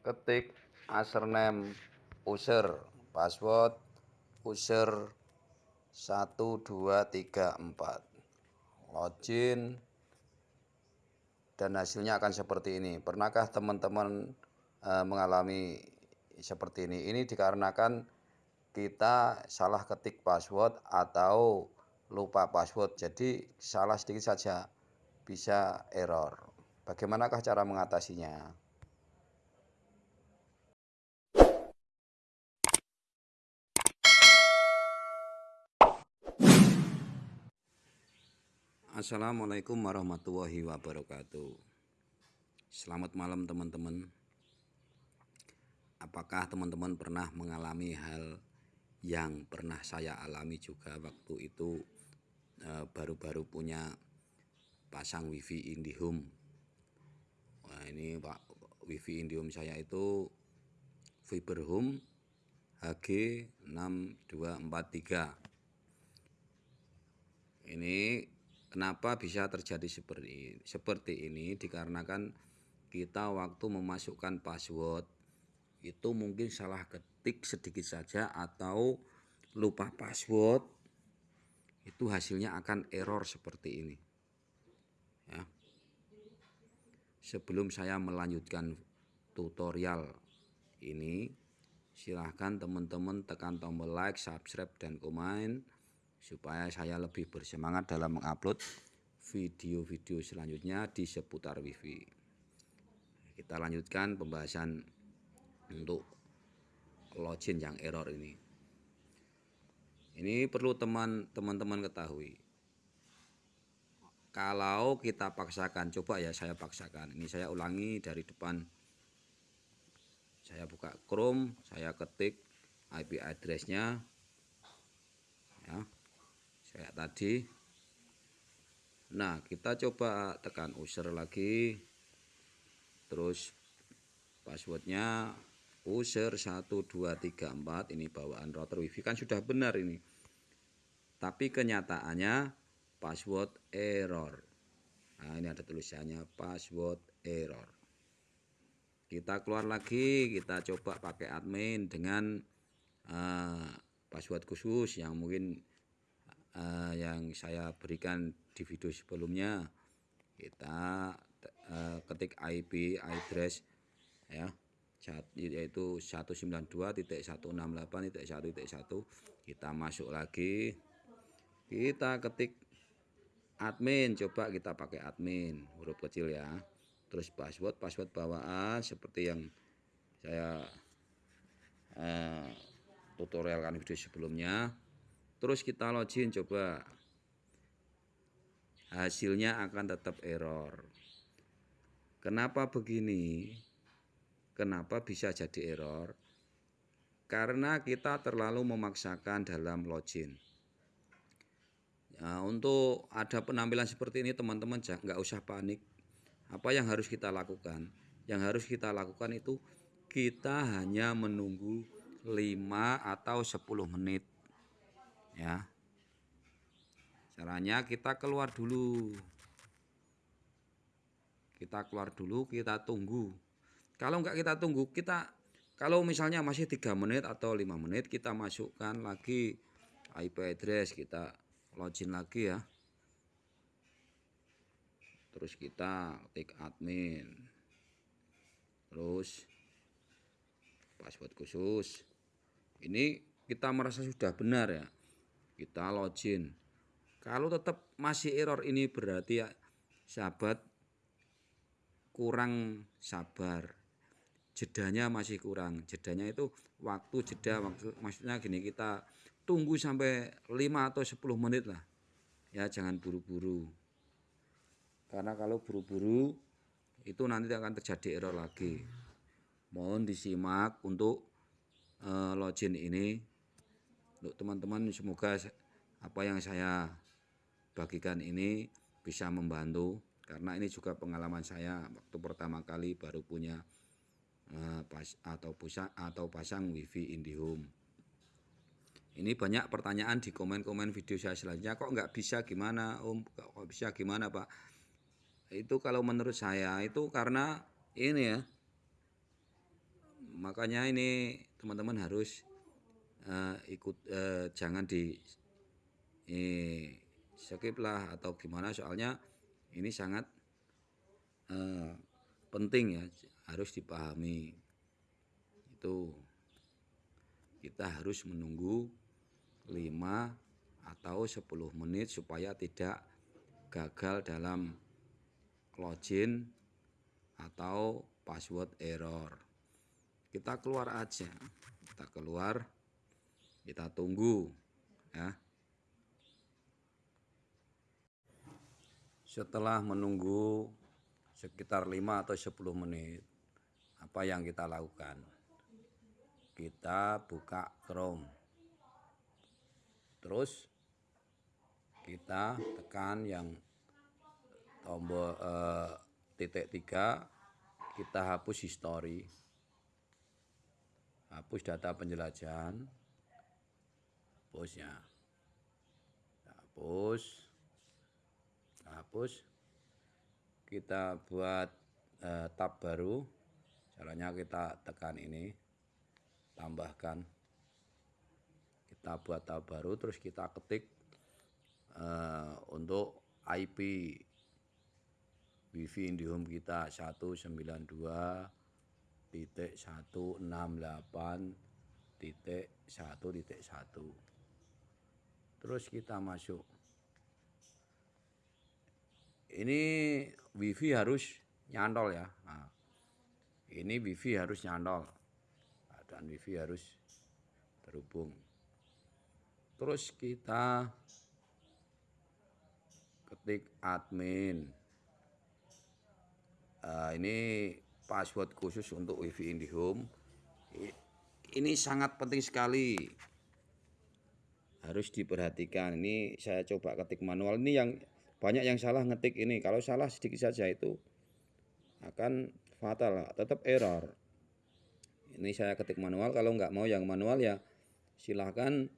ketik username user password user 1234 login. Dan hasilnya akan seperti ini. Pernahkah teman-teman e, mengalami seperti ini? Ini dikarenakan kita salah ketik password atau lupa password. Jadi salah sedikit saja bisa error. Bagaimanakah cara mengatasinya Assalamualaikum warahmatullahi wabarakatuh. Selamat malam teman-teman. Apakah teman-teman pernah mengalami hal yang pernah saya alami juga waktu itu? Eh, baru-baru punya pasang wifi IndiHome. Wah ini Pak wifi IndiHome saya itu Fiber Home HG6243 ini Kenapa bisa terjadi seperti seperti ini? Dikarenakan kita waktu memasukkan password itu mungkin salah ketik sedikit saja atau lupa password itu hasilnya akan error seperti ini. Ya. Sebelum saya melanjutkan tutorial ini, silahkan teman-teman tekan tombol like, subscribe, dan komen supaya saya lebih bersemangat dalam mengupload video-video selanjutnya di seputar wifi. Kita lanjutkan pembahasan untuk login yang error ini. Ini perlu teman-teman ketahui. Kalau kita paksakan coba ya saya paksakan. Ini saya ulangi dari depan. Saya buka Chrome saya ketik IP addressnya ya kayak tadi. Nah kita coba tekan user lagi. Terus passwordnya user 1234 ini bawaan router wifi. Kan sudah benar ini. Tapi kenyataannya password error. Nah ini ada tulisannya password error. Kita keluar lagi. Kita coba pakai admin dengan uh, password khusus yang mungkin uh, yang saya berikan di video sebelumnya kita uh, ketik IP address ya yaitu 192.168.1.1 kita masuk lagi kita ketik admin. Coba kita pakai admin huruf kecil ya. Terus password password bawaan seperti yang saya uh, tutorialkan video sebelumnya terus kita login coba. Hasilnya akan tetap error. Kenapa begini? Kenapa bisa jadi error? Karena kita terlalu memaksakan dalam login. Nah, untuk ada penampilan seperti ini teman-teman nggak usah panik. Apa yang harus kita lakukan? Yang harus kita lakukan itu kita hanya menunggu 5 atau 10 menit ya. Caranya kita keluar dulu. Kita keluar dulu kita tunggu. Kalau enggak kita tunggu kita kalau misalnya masih tiga menit atau lima menit kita masukkan lagi IP address kita login lagi ya. Terus kita ketik admin. Terus password khusus. Ini kita merasa sudah benar ya kita login kalau tetap masih error ini berarti ya sahabat kurang sabar. Jedanya masih kurang. Jedanya itu waktu jeda waktu maksudnya gini kita tunggu sampai 5 atau 10 menit lah. Ya jangan buru-buru. Karena kalau buru-buru itu nanti akan terjadi error lagi. Mohon disimak untuk uh, login ini untuk teman-teman semoga apa yang saya bagikan ini bisa membantu. Karena ini juga pengalaman saya waktu pertama kali baru punya uh, pas atau pusat atau pasang wifi IndiHome ini banyak pertanyaan di komen-komen video saya selanjutnya. Kok nggak bisa? Gimana om? Kok bisa? Gimana pak? Itu kalau menurut saya itu karena ini ya. Makanya ini teman-teman harus uh, ikut uh, jangan di eh, skip lah atau gimana. Soalnya ini sangat uh, penting ya harus dipahami. Itu kita harus menunggu 5 atau 10 menit supaya tidak gagal dalam login atau password error. Kita keluar aja. Kita keluar kita tunggu ya. Setelah menunggu sekitar 5 atau 10 menit apa yang kita lakukan? Kita buka Chrome. Terus kita tekan yang tombol eh, titik tiga kita hapus history hapus data penjelajahan hapusnya hapus. Hapus. Kita buat eh, tab baru. Caranya kita tekan ini. Tambahkan. Kita buat tab baru terus kita ketik uh, untuk IP WiFi IndiHome kita 192 titik 168 titik 1 titik 1 terus kita masuk. Ini wifi harus nyantol ya. Nah, ini wifi harus nyantol. Dan wifi harus terhubung. Terus kita ketik admin. Uh, ini password khusus untuk wifi IndiHome. Ini sangat penting sekali harus diperhatikan. Ini saya coba ketik manual. Ini yang banyak yang salah ngetik ini. Kalau salah sedikit saja itu akan fatal. Tetap error. Ini saya ketik manual. Kalau nggak mau yang manual ya silahkan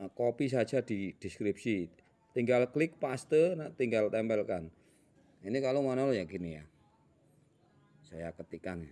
uh, copy saja di deskripsi. Tinggal klik paste nah, tinggal tempelkan. Ini kalau manual ya gini ya. Saya ketikkan.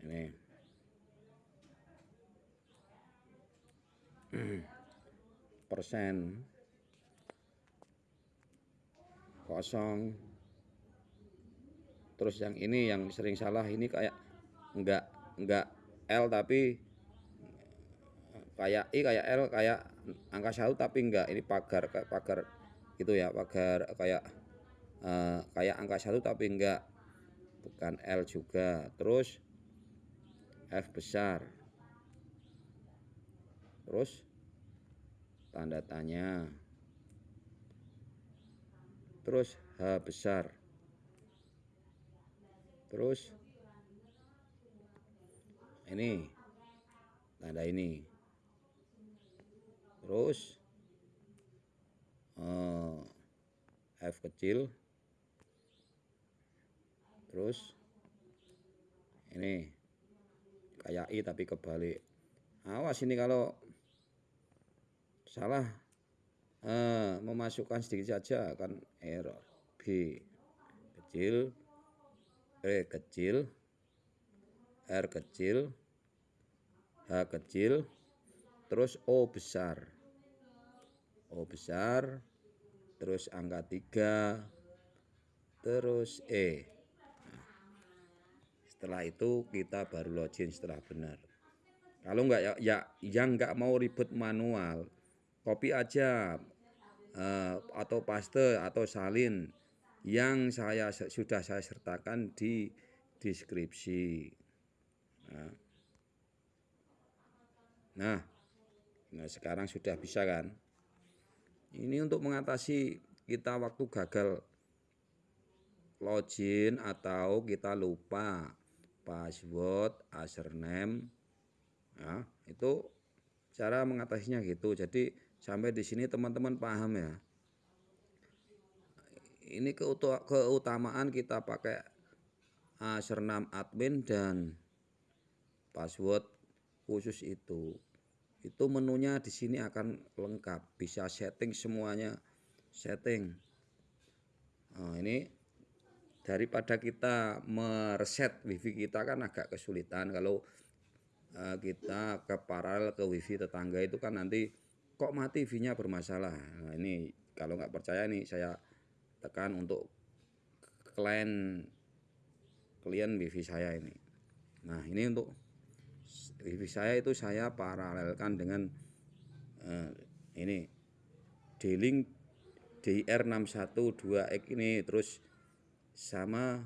Ini persen. Kosong. Terus yang ini yang sering salah ini kayak enggak enggak L tapi kayak I kayak L kayak angka satu tapi enggak ini pagar pagar gitu ya pagar kayak uh, kayak angka satu tapi enggak bukan L juga. Terus F besar terus tanda tanya. Terus H besar. Terus ini tanda ini. Terus uh, F kecil. Terus ini kayak I tapi kebalik. Awas ini kalau salah. Uh, memasukkan sedikit saja akan error. B. Kecil. E kecil. R kecil. H kecil. Terus O besar. O besar. Terus angka 3 terus E. Setelah itu kita baru login setelah benar. Kalau enggak ya, ya yang enggak mau ribet manual copy aja uh, atau paste atau salin yang saya sudah saya sertakan di deskripsi nah, Nah, nah sekarang sudah bisa kan? Ini untuk mengatasi kita waktu gagal login atau kita lupa password, username. Nah, itu cara mengatasinya gitu. Jadi sampai di sini teman-teman paham ya. Ini keutamaan kita pakai username admin dan password khusus itu. Itu menunya di sini akan lengkap. Bisa setting semuanya. Setting. Nah, ini daripada kita mereset wifi kita kan agak kesulitan. Kalau eh, kita ke paralel ke wifi tetangga itu kan nanti kok mati V-nya bermasalah. Nah, ini kalau nggak percaya nih saya tekan untuk klien klien wifi saya ini. Nah, ini untuk wifi saya itu saya paralelkan dengan eh, ini D-Link DR612X ini terus sama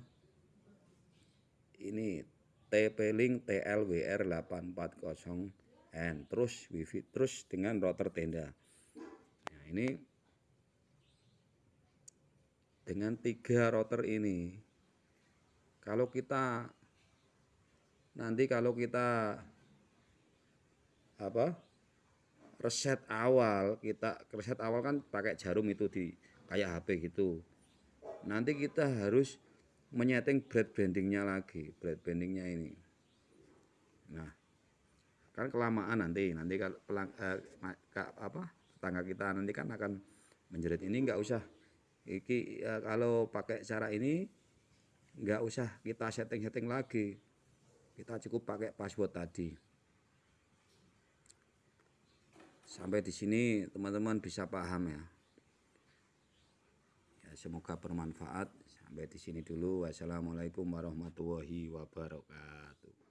ini TP-Link TLWR840 hand terus wifi terus dengan router tenda. Nah ini dengan tiga router ini kalau kita nanti kalau kita apa reset awal kita reset awal kan pakai jarum itu di kayak HP gitu. Nanti kita harus menyeting bread brandingnya lagi bread brandingnya ini. Nah kan kelamaan nanti nanti kalau pelang, eh, apa tetangga kita nanti kan akan menjerit ini nggak usah iki ya, kalau pakai cara ini nggak usah kita setting-setting lagi. Kita cukup pakai password tadi. Sampai di sini teman-teman bisa paham ya. Ya semoga bermanfaat. Sampai di sini dulu. Wassalamualaikum warahmatullahi wabarakatuh